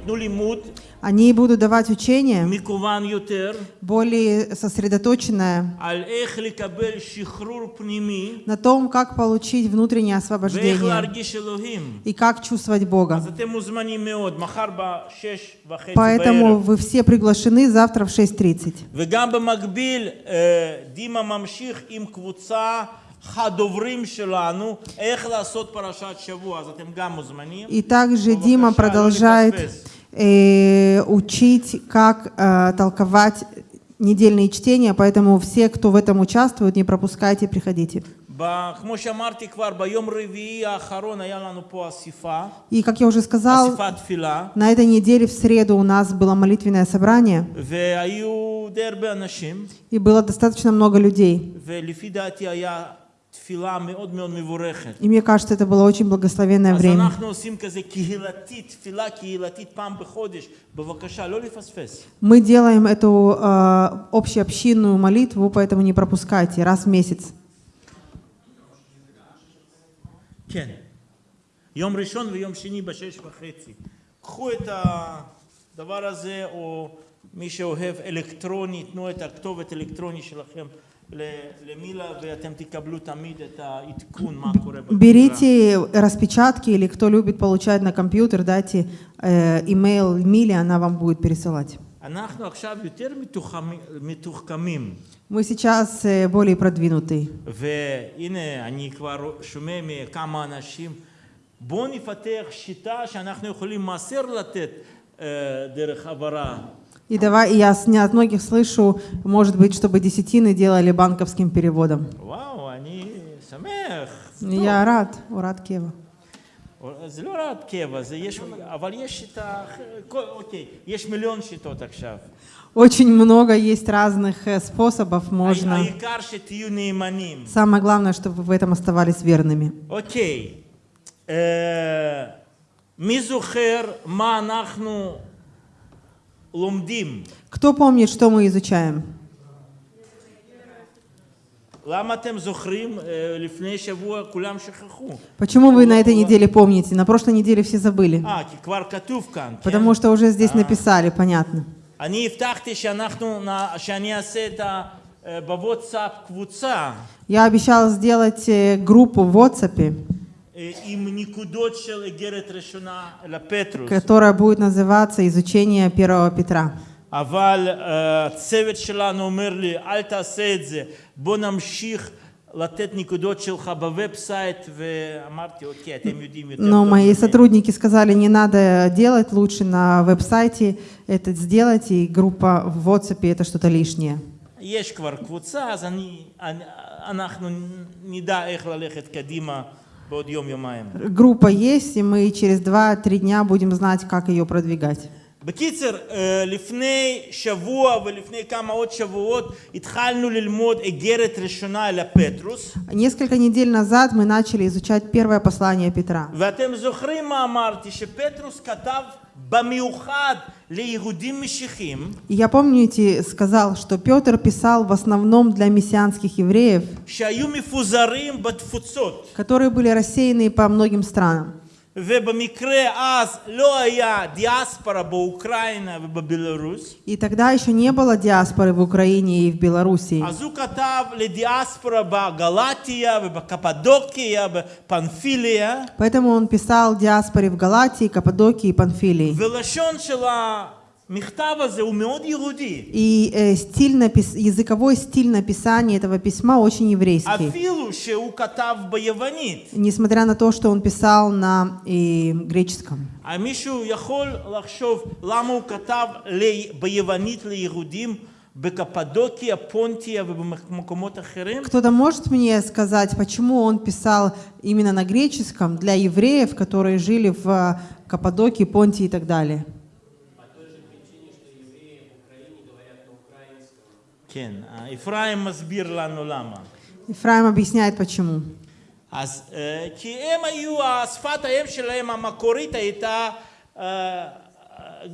ייתנו לימוד Они будут давать учение מקוון יותר более сосредоточенное על איך לקבל שחרור פנימי на том, как получить внутреннее ואיך освобождение להרגיש אלוהים. и как чувствовать Бога. אז אתם מוזמנים מאוד, מחר בשש וחצי Поэтому בערב. вы все приглашены завтра в 6.30. וגם במקביל, אה, דימה ממשיך עם קבוצה הדוברים שלנו, איך לעשות פרשת שבוע, אז אתם גם מוזמנים. И также בבקשה, Дима לא продолжает לפספס. учить, как э, толковать недельные чтения, поэтому все, кто в этом участвует, не пропускайте, приходите. И, как я уже сказал, на этой неделе в среду у нас было молитвенное собрание, и было достаточно много людей. ולפי דעתי היה תפילה מאוד מאוד מבורכת. И мне кажется, это было очень благословенное אז время. אנחנו עושים כזה קהילתית, תפילה קהילתית פעם בחודש. בבקשה, לא לפספס. Мы делаем эту э, общеобщинную молитву, поэтому не пропускайте, раз в месяц. כן. יום ראשון ויום שני בשש וחצי. קחו את הדבר הזה, או מי שאוהב אלקטרוני, תנו את הכתובת אלקטרוני שלכם ל- למילה, ואתם תקבלו תמיד את העדכון מה קורה בתפילה. Берите распечатки или кто любит получать на компьютер, дайте э, имейл Миле, она вам будет пересылать. אנחנו עכשיו יותר מתוחמים- מתוחכמים, Мы сейчас э, более продвинутые. והנה אני כבר שומע מכמה אנשים, בואו נפתח שיטה שאנחנו יכולים מעשר לתת אה, דרך העברה. И давай, и я с- не от многих слышу, может быть, чтобы десятины делали банковским переводом. וואו, אני שמח. זה טוב. Я рад, рад Кева. זה לא רק קבע, זה יש, אבל יש שיטה, כל- אוקיי, יש מיליון שיטות עכשיו. Очень много есть разных э, способов, можно. העיקר שתהיו נאמנים. Самое главное, чтобы вы в этом оставались верными. אוקיי, אה, מי זוכר מה אנחנו лумдим. Кто помнит, что мы изучаем? Почему вы на этой неделе помните? На прошлой неделе все забыли. Потому что уже здесь написали, понятно. Я обещал сделать э, группу в WhatsApp אה, עם נקודות של איגרת ראשונה לפטרוס. которая будет называться «Изучение первого Петра». אבל אה, הצוות שלנו אומר לי, אל תעשה את זה, בוא נמשיך לתת נקודות שלך בוובסייט, ואמרתי, אוקיי, אתם יודעים יותר Но טוב мои ממני." сотрудники сказали, не надо делать, лучше на веб-сайте это сделать, и группа в WhatsApp это что-то лишнее. יש כבר קבוצה, אז אני, אני, אנחנו נדע איך ללכת קדימה בעוד יום-יומיים. Группа есть, и мы через 2-3 дня будем знать, как ее продвигать. בקיצר, אה, לפני שבוע ולפני כמה עוד שבועות התחלנו ללמוד איגרת ראשונה אל הפטרוס, Несколько недель назад мы начали изучать первое послание Петра. ואתם זוכרים מה אמרתי, שפטרוס כתב במיוחד ליהודים משיחים, И я, помните, сказал, что Петр писал в основном для мессианских евреев, שהיו מפוזרים בתפוצות, которые были рассеяны по многим странам. И тогда еще не было диаспоры в Украине и в Белоруссии. Поэтому он писал диаспоре в Галатии, Каппадокии и Панфилии. ולשון של המכתב הזה הוא מאוד יהודי. И э, стиль напис- языковой стиль написания этого письма очень еврейский. אפילו שהוא כתב ביוונית. Несмотря на то, что он писал на э, греческом. אה, מישהו יכול לחשוב למה הוא כתב לי- ביוונית ליהודים בקפדוקיה, פונטיה ובמקומות אחרים? Кто-то может мне сказать, почему он писал именно на греческом для евреев, которые жили в э, Каппадокии, Понтии и так далее? כן, אה, אפרים מסביר לנו למה. Ифраим объясняет, почему. אז אה, כי הם היו, שפת האם שלהם המקורית הייתה אה, אה,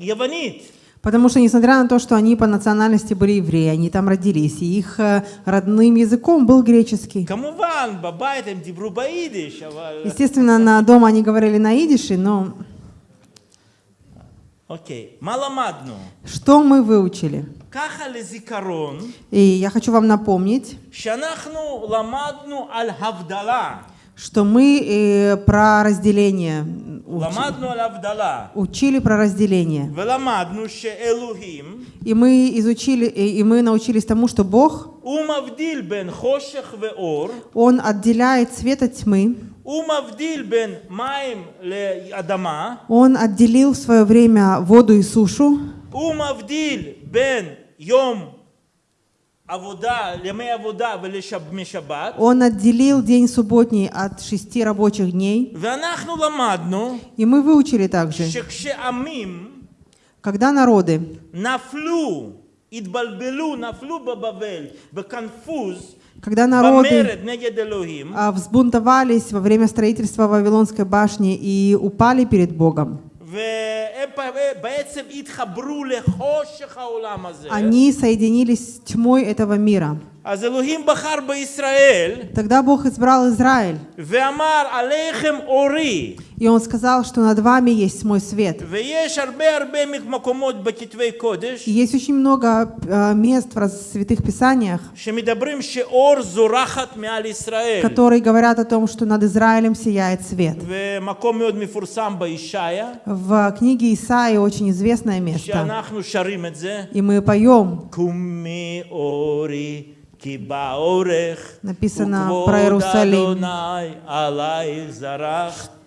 יוונית. Потому что, несмотря на то, что они по национальности были евреи, они там родились, и их э, родным языком был греческий. כמובן, בבית הם דיברו ביידיש, אבל... Естественно, на дома они говорили на идише, но אוקיי, מה למדנו? Что мы выучили? И я хочу вам напомнить, что мы э, про разделение учили, учили про разделение. И мы изучили, э, и мы научились тому, что Бог Он отделяет свет от тьмы. Он отделил в свое время воду и сушу. Он отделил день субботний от шести рабочих дней. И мы выучили также, когда народы когда народы а, взбунтовались во время строительства Вавилонской башни и упали перед Богом, они соединились с тьмой этого мира. אז אלוהים בחר בישראל Тогда Бог избрал Израиль, ואמר עליכם אורי и Он сказал, что над вами есть мой свет. ויש הרבה הרבה מקומות בכתבי קודש И есть очень много э, мест в раз- святых писаниях, שמדברים שאור זורחת מעל ישראל которые говорят о том, что над Израилем сияет свет. ומקום מאוד מפורסם בישעיה В книге Исаии очень известное место, שאנחנו שרים את זה и мы поем, קומי אורי כי באורך Написано про Иерусалим,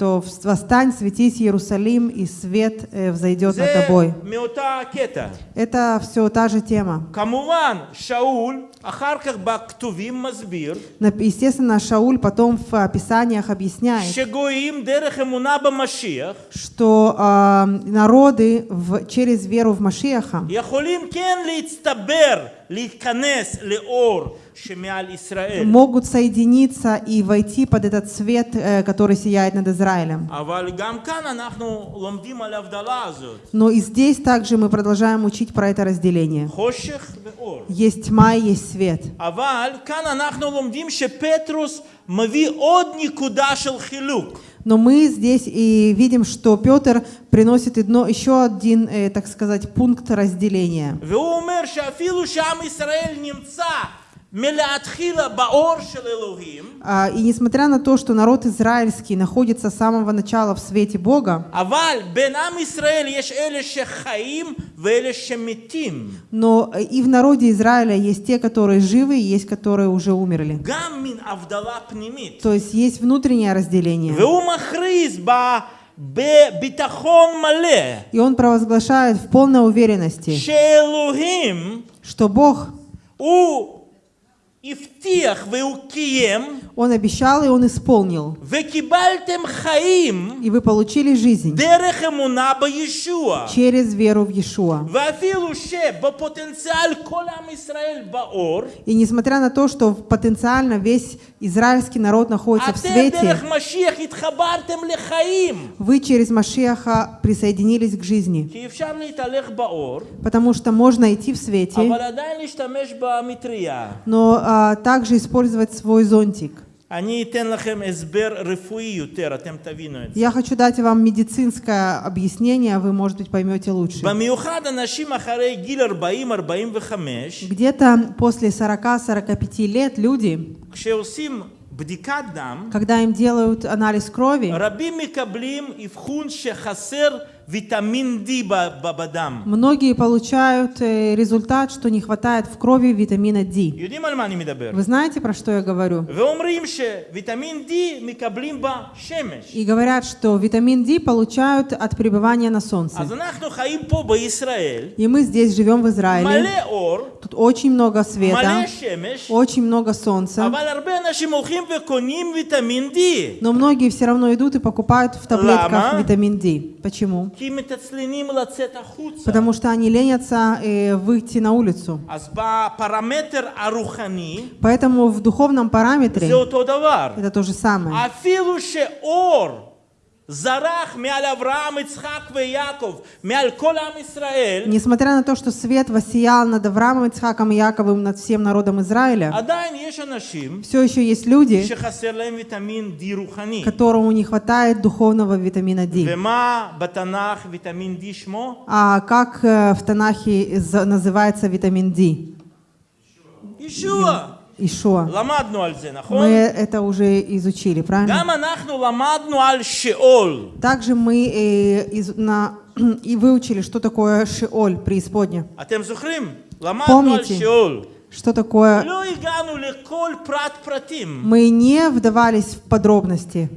что «Восстань, светись, Иерусалим, и свет э, взойдет над тобой». Это все та же тема. Естественно, Шауль потом в описаниях объясняет, что э, народы в, через веру в Машиаха могут соединиться и войти под этот свет, э, который сияет над Израилем. Но и здесь также мы продолжаем учить про это разделение. Есть тьма и есть свет. Но мы здесь и видим, что Петр приносит одно, еще один, э, так сказать, пункт разделения. А, и несмотря на то, что народ израильский находится с самого начала в свете Бога, но э, и в народе Израиля есть те, которые живы, и есть, которые уже умерли. То есть есть внутреннее разделение. И он провозглашает в полной уверенности, что Бог и в Ифтиах веукием он обещал, и он исполнил. И вы получили жизнь через веру в Иешуа. И несмотря на то, что потенциально весь израильский народ находится в свете, вы через Машеха присоединились к жизни. Потому что можно идти в свете, но а, также использовать свой зонтик. Я хочу дать вам медицинское объяснение, вы, может быть, поймете лучше. Где-то после 40-45 лет люди, когда им делают анализ крови, витамин D бабадам. Многие получают э, результат, что не хватает в крови витамина D. Вы знаете, про что я говорю? И говорят, что витамин D получают от пребывания на солнце. И мы здесь живем в Израиле. Тут очень много света, очень много солнца. Но многие все равно идут и покупают в таблетках витамин D. Почему? Потому что они ленятся э, выйти на улицу. Поэтому в духовном параметре это то же самое. Несмотря на то, что свет воссиял над Авраамом, Ицхаком и Яковым, над всем народом Израиля, все еще есть люди, которым не хватает духовного витамина D. А как э, в Танахе называется витамин D? Ишуа! Ишуа. Мы это уже изучили, правильно? Также мы э, из, на, и выучили, что такое Шиоль, преисподня. Помните, что такое... Мы не вдавались в подробности.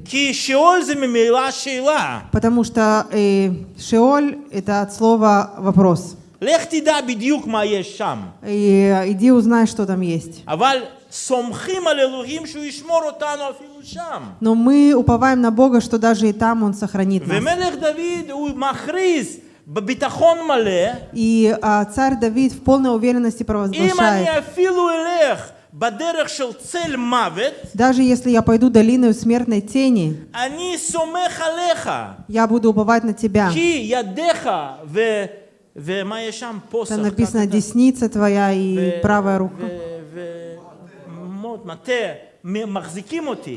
Потому что э, Шиоль — это от слова «вопрос». לך תדע בדיוק מה יש שם. И э, иди узнай, что там есть. אבל סומכים על אלוהים שהוא ישמור אותנו אפילו שם. Но мы уповаем на Бога, что даже и там Он сохранит нас. ומלך דוד הוא מכריז בביטחון מלא, И а, царь Давид в полной уверенности אם провозглашает, אני אפילו אלך בדרך של צל מוות, даже если я пойду долиной смертной тени, אני סומך עליך, я буду уповать на Тебя. כי ידיך ו... Там написано «десница твоя и правая рука».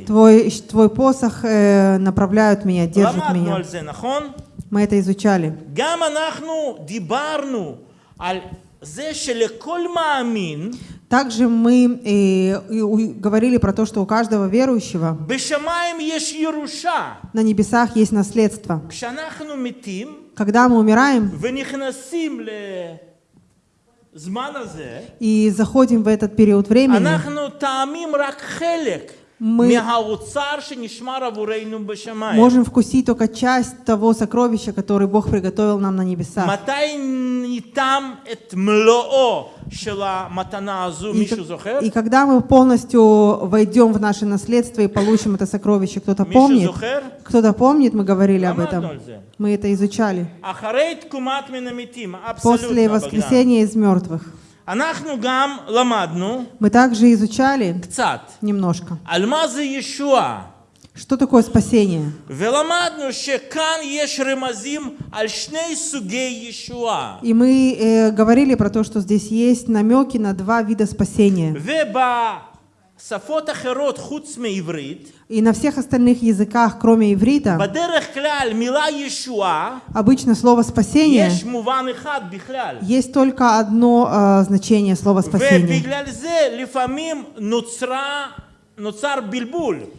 Твой, твой посох э, направляют меня, держит меня. Мы это изучали. Также мы э, и, говорили про то, что у каждого верующего на небесах есть наследство когда мы умираем и заходим в этот период времени, мы можем вкусить только часть того сокровища, которое Бог приготовил нам на небесах. И, когда мы полностью войдем в наше наследство и получим это сокровище, кто-то помнит? Кто-то помнит, мы говорили об этом. Мы это изучали. После воскресения из мертвых. Мы также изучали немножко. Что такое спасение? И мы э, говорили про то, что здесь есть намеки на два вида спасения. И на всех остальных языках, кроме иврита, обычно слово «спасение» есть только одно а, значение слова «спасение».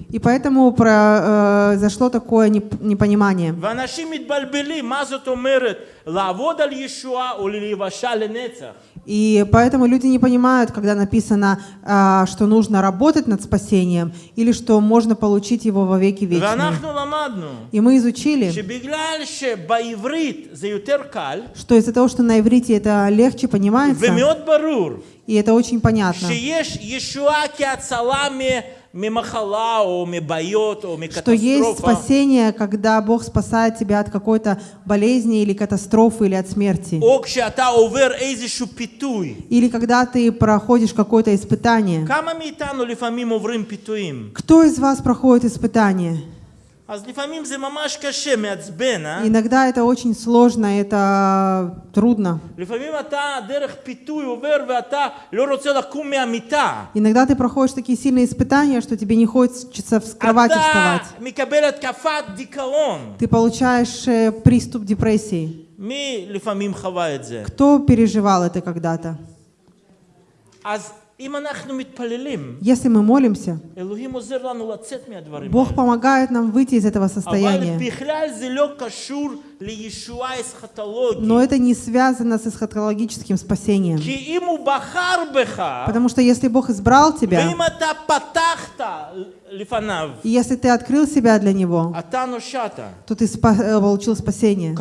И поэтому произошло а, такое непонимание. И поэтому люди не понимают, когда написано, а, что нужно работать над спасением, или что можно получить его во веки вечные. И мы изучили, что из-за того, что на иврите это легче понимается, и это очень понятно, что есть спасение, когда Бог спасает тебя от какой-то болезни или катастрофы или от смерти. Или когда ты проходишь какое-то испытание. Кто из вас проходит испытание? Иногда это очень сложно, это э, трудно. Иногда ты проходишь такие сильные испытания, что тебе не хочется в кровати вставать. Ты получаешь э, приступ депрессии. Кто переживал это когда-то? Если мы молимся, Бог помогает нам выйти из этого состояния. Но это не связано с эсхатологическим спасением. Потому что если Бог избрал тебя, и если ты открыл себя для Него, то ты спа э, получил спасение.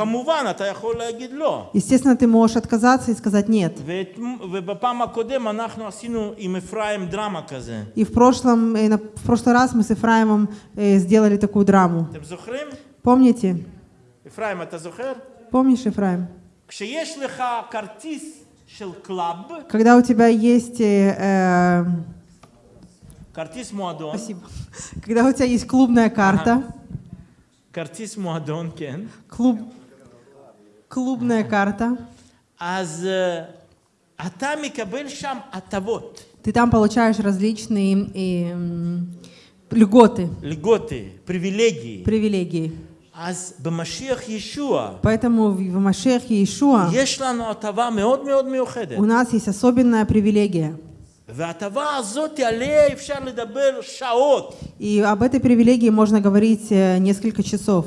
Естественно, ты можешь отказаться и сказать «нет». И в, прошлом, э, в прошлый раз мы с Ифраимом э, сделали такую драму. Помните? Ефраим, это зухер? Помнишь, Ефраим? Когда у тебя есть... Э, эм, Картис Муадон. Спасибо. Когда у тебя есть клубная карта. Картис Муадон, кен. Клуб, клубная карта. Аз, э, а там и кабель шам атавот. Ты там получаешь различные и, льготы. Льготы, привилегии. Привилегии. אז במשיח ישוע Поэтому в в Машехе Иешуа יש לנו הטבה מאוד מאוד מיוחדת. у нас есть особенная привилегия. И об этой привилегии можно говорить э, несколько часов.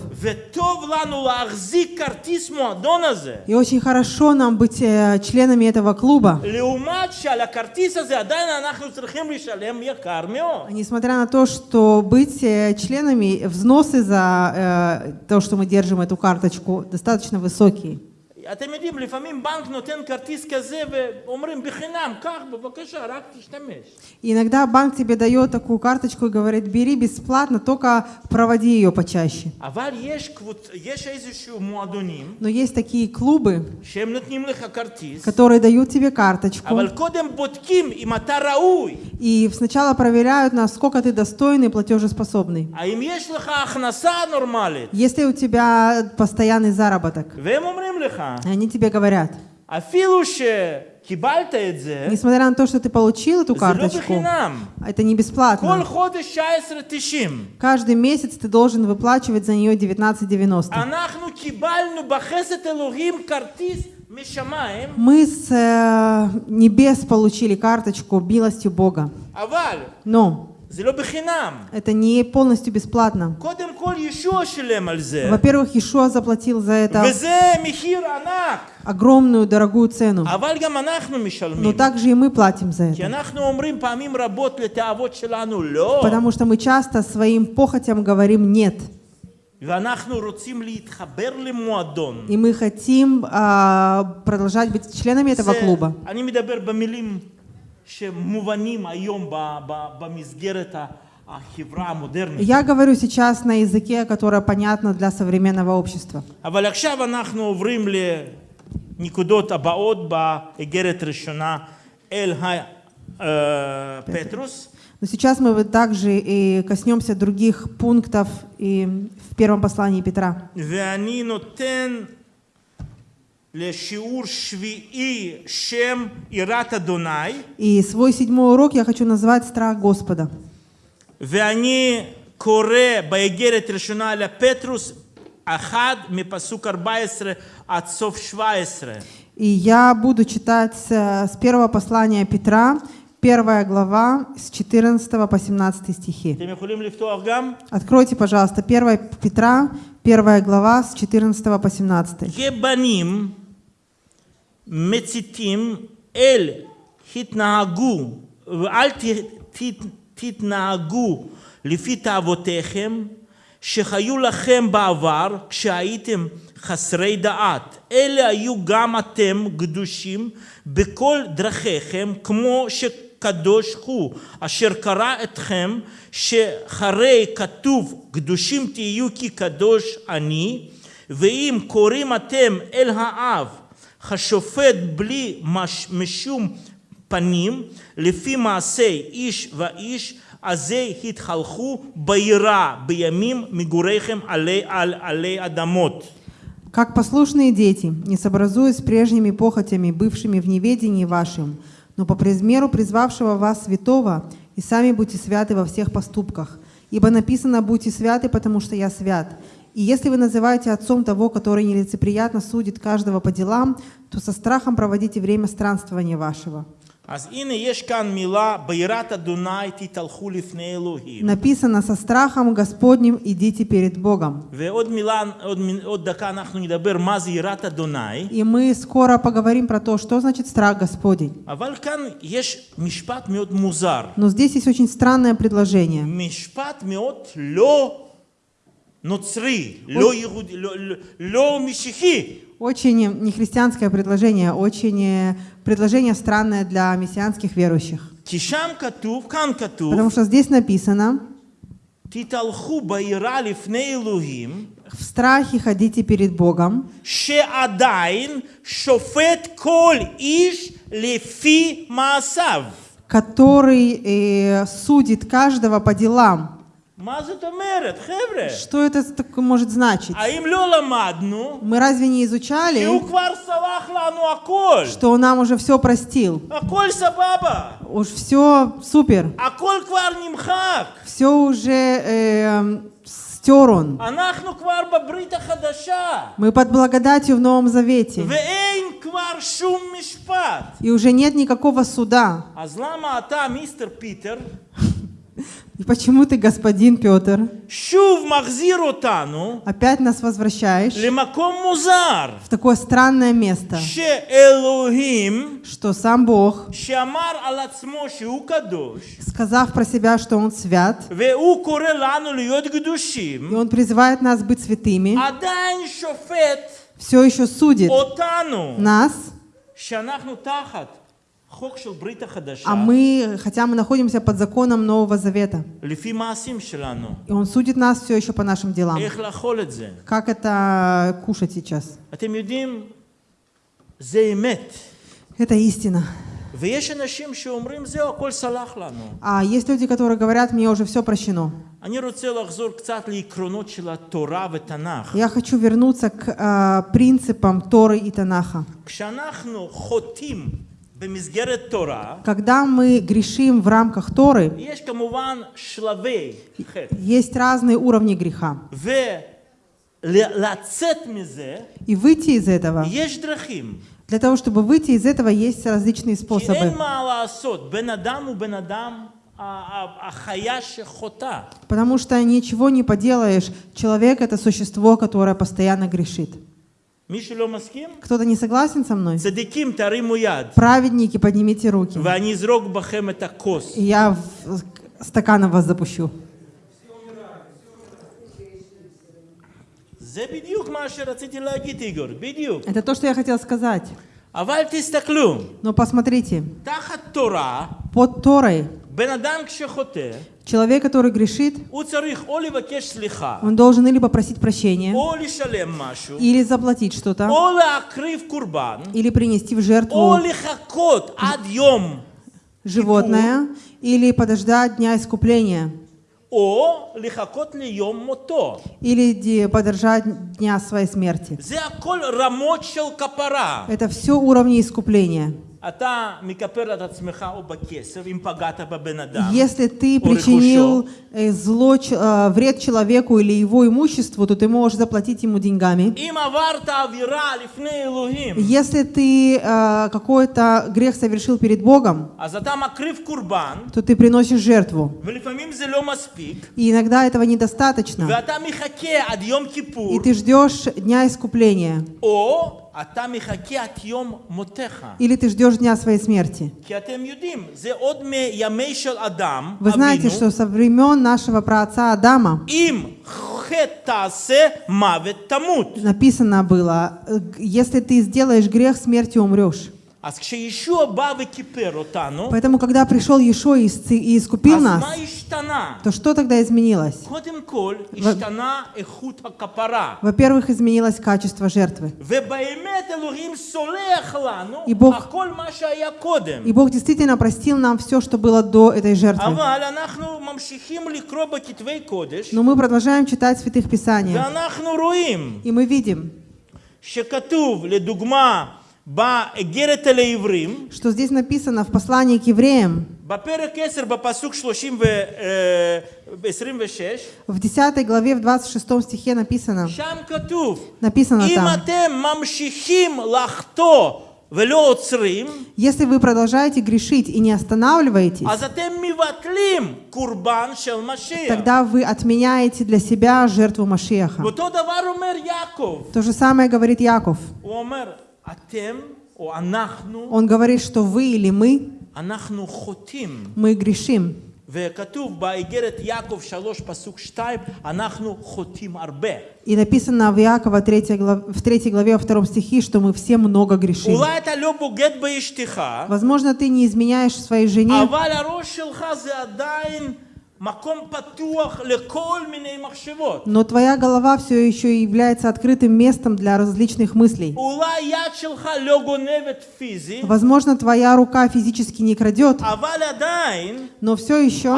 И очень хорошо нам быть э, членами этого клуба. Несмотря на то, что быть э, членами, взносы за то, что мы держим эту карточку, достаточно высокие. אתם יודעים, לפעמים בנק נותן כרטיס כזה ואומרים בחינם, קח בבקשה, רק תשתמש. И иногда банк тебе дает такую карточку и говорит, бери бесплатно, только проводи ее почаще. אבל יש, קבוצ... יש איזשהו מועדונים Но есть такие клубы, שהם נותנים לך כרטיס, которые дают тебе карточку, אבל קודם בודקים אם אתה ראוי, и сначала проверяют, насколько ты достойный и платежеспособный. האם יש לך הכנסה נורמלית. Если у тебя постоянный заработок, והם אומרים לך, они тебе говорят. Несмотря на то, что ты получил эту карточку, это не бесплатно. Каждый месяц ты должен выплачивать за нее 19,90. Мы с э, небес получили карточку милостью Бога. Но это не полностью бесплатно. Во-первых, Иешуа заплатил за это огромную дорогую цену. Но также и мы платим за это. Потому что мы часто своим похотям говорим «нет». И мы хотим а, продолжать быть членами этого клуба. Я говорю сейчас на языке, которое понятно для современного общества. Но сейчас мы также и коснемся других пунктов и в первом послании Петра. И свой седьмой урок я хочу назвать «Страх Господа». ואני קורא באיגרת ראשונה לפטרוס אחד מפסוק 14 עד סוף 17. И я буду читать э, с первого послания Петра, первая глава, с 14 по 17 стихи. אתם יכולים לפתוח גם? Откройте, пожалуйста, 1 Петра, первая глава, с 14 по 17. מציתים אל התנהגו ואל ת, ת, תתנהגו לפי תאוותיכם שחיו לכם בעבר כשהייתם חסרי דעת. אלה היו גם אתם קדושים בכל דרכיכם כמו שקדוש הוא אשר קרא אתכם שחרי כתוב קדושים תהיו כי קדוש אני ואם קוראים אתם אל האב השופט בלי מש, משום פנים לפי מעשי איש ואיש אז זה התחלכו ביראה בימים מגוריכם עלי, על, עלי אדמות. Как послушные дети, не сообразуясь с прежними похотями, бывшими в неведении вашим, но по примеру призвавшего вас святого, и сами будьте святы во всех поступках. Ибо написано «Будьте святы, потому что я свят». И если вы называете отцом того, который нелицеприятно судит каждого по делам, то со страхом проводите время странствования вашего. Написано со страхом Господним идите перед Богом. И мы скоро поговорим про то, что значит страх Господень. Но здесь есть очень странное предложение нуцри, ло мишихи. Очень нехристианское предложение, очень э, предложение странное для мессианских верующих. Катув, кан катув, Потому что здесь написано, в страхе ходите перед Богом, Ше адаин, шофет кол иш лефи масав, который э, судит каждого по делам что это может значить? Мы разве не изучали, что он нам уже все простил? Уж все супер. Все уже э, стер он. Мы под благодатью в Новом Завете. И уже нет никакого суда. Питер, Почему ты, господин Петр, опять нас возвращаешь в такое странное место, что сам Бог, сказав про себя, что Он свят, и Он призывает нас быть святыми, все еще судит нас, а мы, хотя мы находимся под законом Нового Завета, и Он судит нас все еще по нашим делам. Как это кушать сейчас? Это истина. А есть люди, которые говорят, мне уже все прощено. Я хочу вернуться к э, принципам Торы и Танаха когда мы грешим в рамках Торы, есть разные уровни греха. И выйти из этого, для того, чтобы выйти из этого, есть различные способы. Потому что ничего не поделаешь. Человек — это существо, которое постоянно грешит. Кто-то не согласен со мной? Праведники, поднимите руки. И я стаканом вас запущу. Это то, что я хотел сказать. Но посмотрите, под Торой человек, который грешит, он должен или попросить прощения, или заплатить что-то, или принести в жертву животное, или подождать дня искупления. Или подержать дня своей смерти. Это все уровни искупления. Если ты причинил э, зло, э, вред человеку или его имуществу, то ты можешь заплатить ему деньгами. Если ты э, какой-то грех совершил перед Богом, то ты приносишь жертву. И иногда этого недостаточно. И ты ждешь дня искупления. Или ты ждешь дня своей смерти. Вы знаете, что со времен нашего праотца Адама написано было, «Э, если ты сделаешь грех, смертью умрешь. אז כשישוע בא וכיפר אותנו, Поэтому, когда пришел Ешо и исцы- и искупил אז нас, מה השתנה? то что тогда изменилось? קודם כל, השתנה איכות הכפרה. Во-первых, изменилось качество жертвы. ובאמת אלוהים סולח לנו И Бог- הכל מה שהיה קודם. И Бог действительно простил нам все, что было до этой жертвы. אבל אנחנו ממשיכים לקרוא בכתבי קודש, Но мы продолжаем читать Святых Писаниях. ואנחנו רואים И мы видим, שכתוב, לדוגמה, באגרת אל העברים, что здесь написано в послании к евреям, в 10 главе, в 26 стихе написано, написано там, если вы продолжаете грешить и не останавливаетесь, тогда вы отменяете для себя жертву Машеха. То же самое говорит Яков. Он говорит, что вы или мы, мы грешим. И написано в Якова 3 главе, в 3 главе, во 2 стихе, что мы все много грешим. Возможно, ты не изменяешь своей жене, но твоя голова все еще является открытым местом для различных мыслей. Возможно, твоя рука физически не крадет, но все еще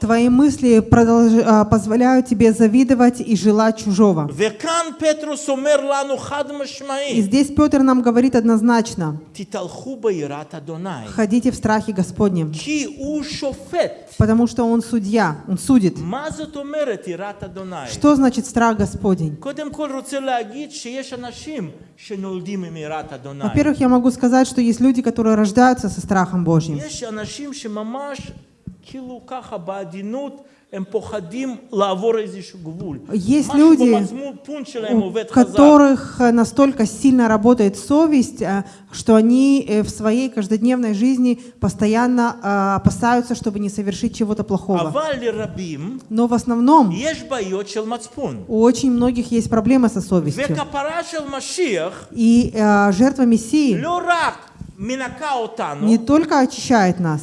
твои мысли продолж... А, позволяют тебе завидовать и желать чужого. И здесь Петр нам говорит однозначно, ходите в страхе Господнем. Потому что Он судья, Он судит. Что значит страх Господень? Во-первых, я могу сказать, что есть люди, которые рождаются со страхом Божьим. Есть люди, у которых э, настолько сильно работает совесть, э, что они э, в своей каждодневной жизни постоянно опасаются, чтобы не совершить чего-то плохого. Но в основном у очень многих есть проблемы со совестью. И жертва Мессии не только очищает нас,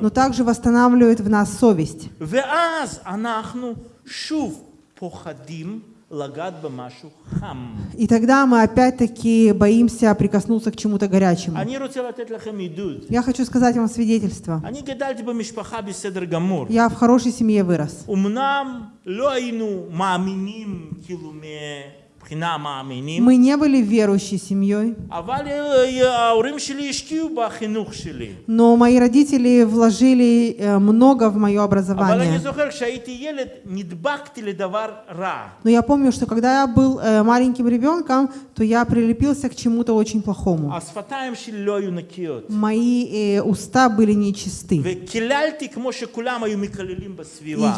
но также восстанавливает в нас совесть. И тогда мы опять-таки боимся прикоснуться к чему-то горячему. Я хочу сказать вам свидетельство. Я в хорошей семье вырос. Мы не были верующей семьей. Но мои родители вложили э, много в мое образование. Но я помню, что когда я был э, маленьким ребенком, то я прилепился к чему-то очень плохому. Мои э, уста были нечисты.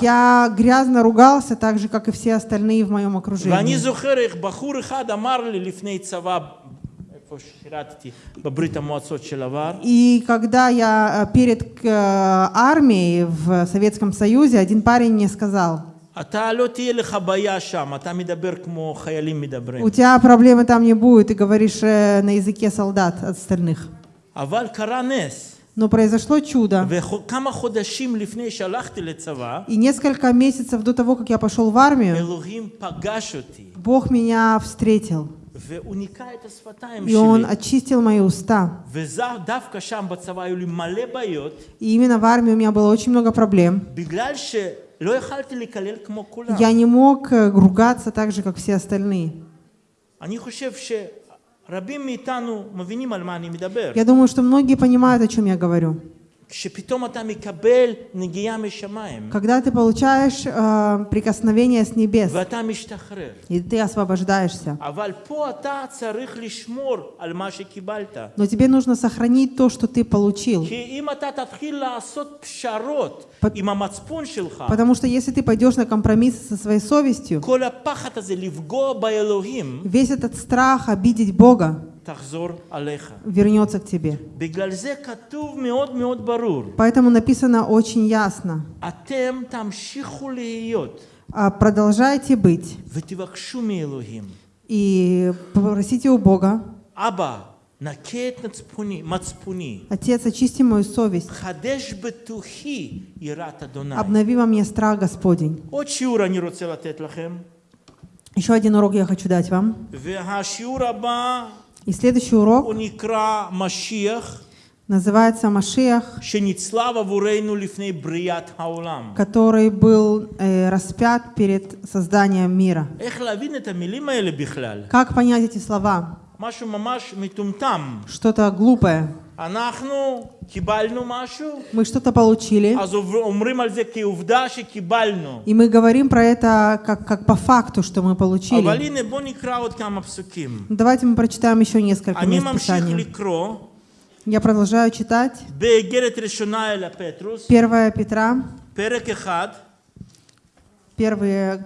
И я грязно ругался, так же, как и все остальные в моем окружении. ואני זוכר איך בחור אחד אמר לי לפני צבא, איפה ששירתתי, בברית המועצות של עבר, И когда я э, перед э, армией в Советском Союзе, один парень мне сказал, אתה לא תהיה לך בעיה שם, אתה מדבר כמו חיילים מדברים. у тебя проблемы там не будет, ты говоришь э, на языке солдат остальных. אבל קרה נס, Но произошло чудо. И несколько месяцев до того, как я пошел в армию, Бог меня встретил. И он очистил мои уста. И именно в армии у меня было очень много проблем. Я не мог э, ругаться так же, как все остальные. Я думаю, что многие понимают, о чем я говорю. Когда ты получаешь э, прикосновение с небес, и ты освобождаешься. Но тебе нужно сохранить то, что ты получил. Потому что если ты пойдешь на компромисс со своей совестью, весь этот страх обидеть Бога, вернется к тебе. Поэтому написано очень ясно. А, продолжайте быть. И попросите у Бога. Отец, очисти мою совесть. Обнови во мне страх Господень. Еще один урок я хочу дать вам. И следующий урок называется «Машиах», который был э, распят перед созданием мира. Как понять эти слова? Что-то глупое. Мы что-то получили. И мы говорим про это как, как по факту, что мы получили. Давайте мы прочитаем еще несколько мест Я продолжаю читать. Первая Петра,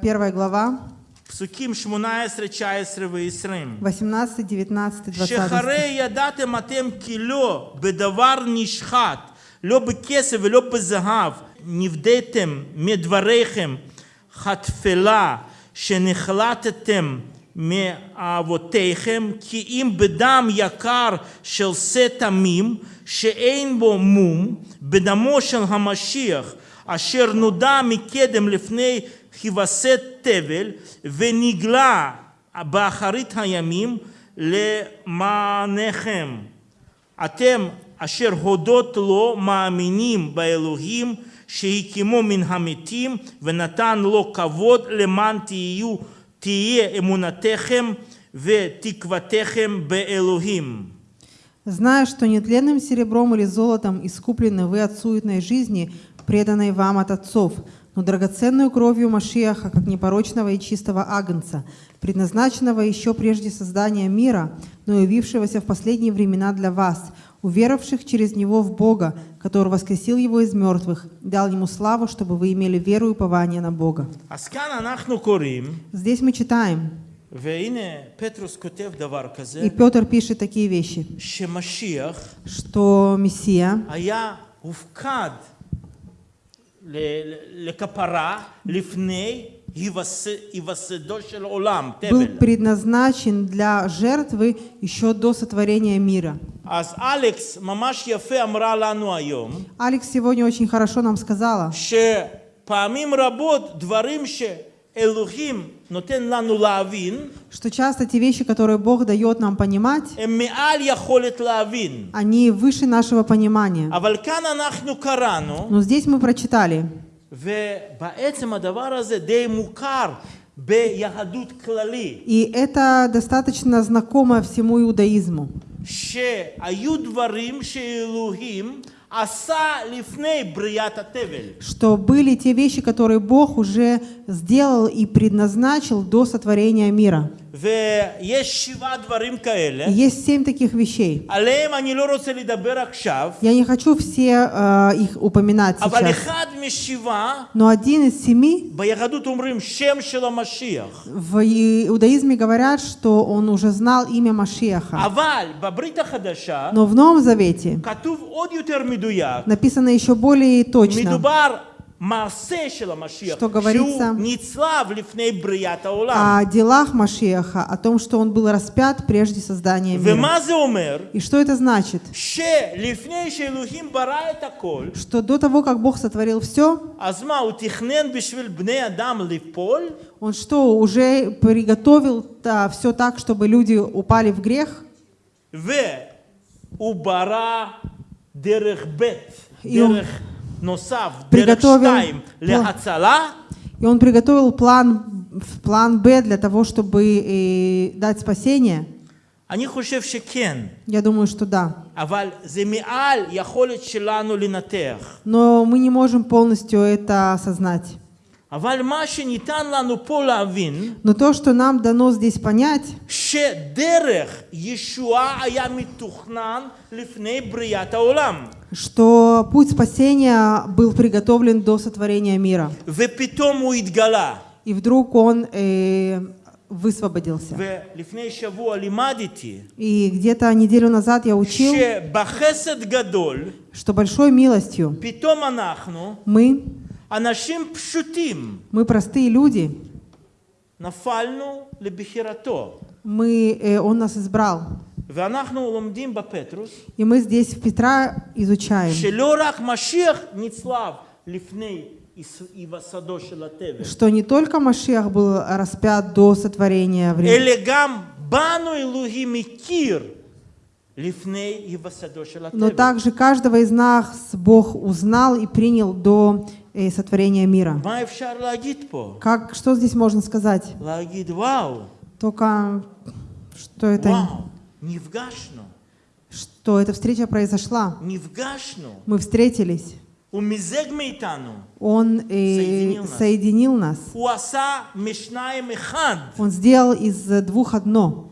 Первая глава, פסוקים 18, 19 ו-20. 18, 19, 20. שחרי ידעתם אתם כי לא בדבר נשחט, לא בכסף ולא בזהב, נפדיתם מדבריכם חתפלה שנחלטתם מאבותיכם, כי אם בדם יקר של שא תמים, שאין בו מום, בדמו של המשיח, אשר נודע מקדם לפני היווסד תבל, ונגלה באחרית הימים למענכם. אתם אשר הודות לו מאמינים באלוהים שהקימו מן המתים ונתן לו כבוד למען תהיו, תהיה אמונתכם ותקוותכם באלוהים. Зная, что нетленным серебром или золотом искуплены вы от суетной жизни, преданной вам от отцов, но драгоценную кровью Машиаха, как непорочного и чистого агнца, предназначенного еще прежде создания мира, но явившегося в последние времена для вас, уверовавших через Него в Бога, который воскресил Его из мертвых, дал Ему славу, чтобы вы имели веру и упование на Бога. Здесь мы читаем, и Петр пишет такие вещи, что Мессия был תבל. предназначен для жертвы еще до сотворения мира. אז אלכס ממש יפה אמרה לנו היום, Алекс сегодня очень хорошо нам сказала, שפעמים רבות דברים שאלוהים נותן לנו להבין, что часто те вещи, которые Бог дает нам понимать, они выше нашего понимания. Но здесь мы прочитали, и это достаточно знакомо всему иудаизму что были те вещи, которые Бог уже сделал и предназначил до сотворения мира. Есть семь таких вещей. Я не хочу все э, их упоминать сейчас. Но один из семи в иудаизме говорят, что он уже знал имя Машиаха. Но в Новом Завете כתוב עוד יותר מדויק, написано еще более точно, מדובר מעשה של המשיח, что говорится שהוא נצלב לפני בריאת העולם. о делах Машиаха, о том, что он был распят прежде создания мира. ומה זה אומר? И что это значит? שלפני שאלוהים ברא את הכל, Что до того, как Бог сотворил все, אז מה, הוא תכנן בשביל בני אדם ליפול? он что, уже приготовил все так, чтобы люди упали в грех? והוא ברא דרך ב', И он דרך נוסף, דרך приготовил שתיים, להצלה, И он приготовил план, план Б для того, чтобы э, дать спасение. אני חושב שכן, Я думаю, что да. אבל זה מעל יכולת שלנו לנתח. Но мы не можем полностью это осознать. Но то, что нам дано здесь понять, что путь спасения был приготовлен до сотворения мира. И вдруг он э, высвободился. И где-то неделю назад я учил, что большой милостью мы мы простые люди, נפלנו לבחירתו. мы, э, он нас избрал. ואנחנו לומדים בפטרוס, И мы здесь в Петра изучаем, שלא רק משיח נצלב לפני היווסדו של התבל, что не только Машиах был распят до сотворения времени, но также каждого из нас Бог узнал и принял до э, сотворения мира. Как, что здесь можно сказать? Только что это... Что эта встреча произошла. Мы встретились. Он э, соединил нас. Он сделал из двух одно.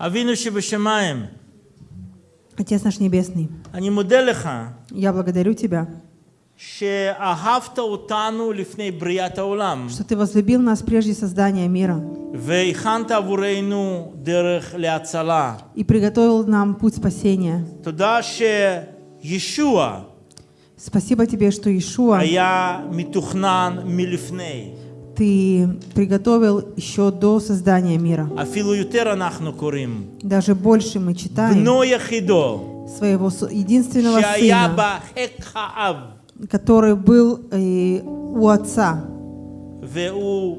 אבינו שבשמיים, Отец наш Небесный, אני מודה לך я благодарю Тебя, שאהבת אותנו לפני בריאת העולם, что Ты возлюбил нас прежде создания мира והכנת עבורנו דרך להצלה. и приготовил нам путь спасения. תודה שישוע Спасибо Тебе, что Иешуа היה מתוכנן מלפני. Ты приготовил еще до создания мира. אפילו יותר אנחנו קוראים. Даже больше мы читаем בנו יחידו, своего с- единственного שהיה сына, בחיק האב, который был э, у отца. והוא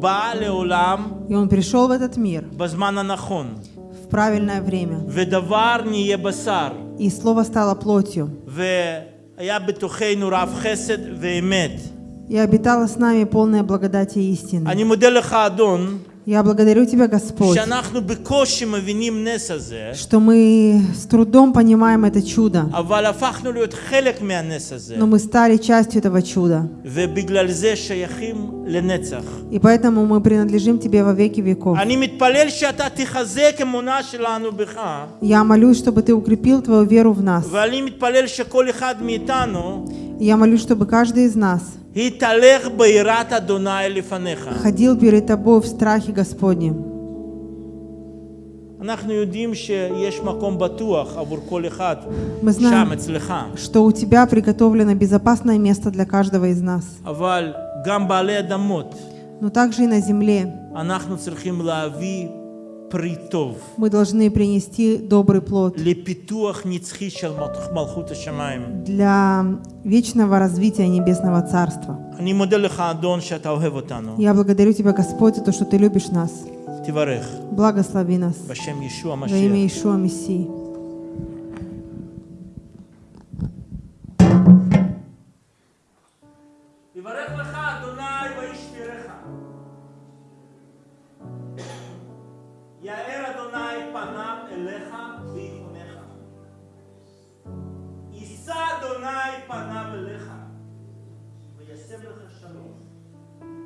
בא לעולם И он пришел в этот мир בזמן הנכון. в правильное время. ודבר נהיה בשר, И слово стало плотью. והיה בתוכנו רב חסד ואמת. И обитала с нами полная благодати и истины. Я благодарю Тебя, Господь, что мы с трудом понимаем это чудо, но мы стали частью этого чуда. И поэтому мы принадлежим Тебе во веки веков. Я молюсь, чтобы Ты укрепил Твою веру в нас. ואני מתפלל שכל אחד מאיתנו И Я молюсь, чтобы каждый из нас יתהלך ביראת אדוני לפניך. ходил перед Тобой в страхе Господнем. אנחנו יודעים שיש מקום בטוח עבור כל אחד Мы שם знаем, אצלך, что у Тебя приготовлено безопасное место для каждого из нас. אבל גם בעלי אדמות, Но также и на земле אנחנו צריכים להביא притов. Мы должны принести добрый плод для вечного развития Небесного Царства. Я благодарю Тебя, Господь, за то, что Ты любишь нас. Благослови нас. Во имя Ишуа Мессии. אדוני פניו אליך וישם לך שלום.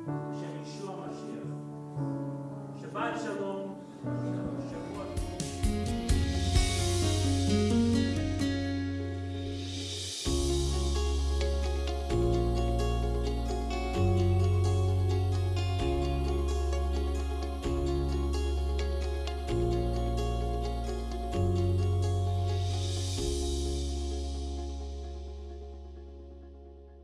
בשם ישוע המשיח. שבת שלום